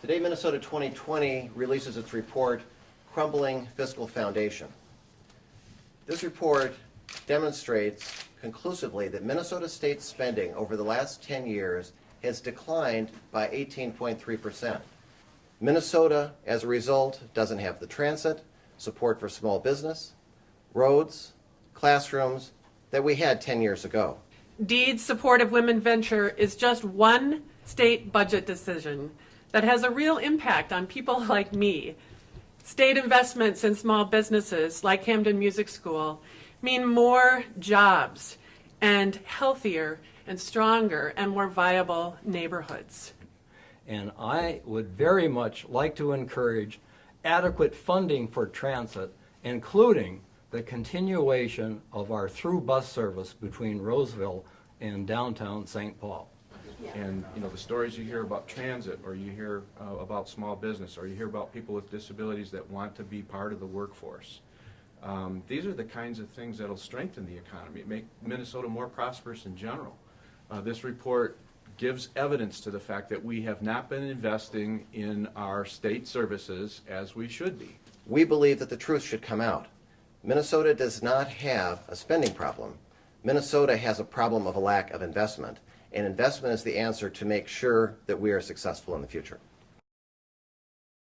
Today, Minnesota 2020 releases its report, Crumbling Fiscal Foundation. This report demonstrates conclusively that Minnesota state spending over the last 10 years has declined by 18.3%. Minnesota, as a result, doesn't have the transit, support for small business, roads, classrooms that we had 10 years ago. DEED's support of women venture is just one state budget decision that has a real impact on people like me. State investments in small businesses like Camden Music School mean more jobs and healthier and stronger and more viable neighborhoods. And I would very much like to encourage adequate funding for transit, including the continuation of our through bus service between Roseville and downtown St. Paul. And, you know, the stories you hear about transit, or you hear uh, about small business, or you hear about people with disabilities that want to be part of the workforce. Um, These are the kinds of things that'll strengthen the economy, make Minnesota more prosperous in general. Uh, This report gives evidence to the fact that we have not been investing in our state services as we should be. We believe that the truth should come out. Minnesota does not have a spending problem. Minnesota has a problem of a lack of investment, and investment is the answer to make sure that we are successful in the future.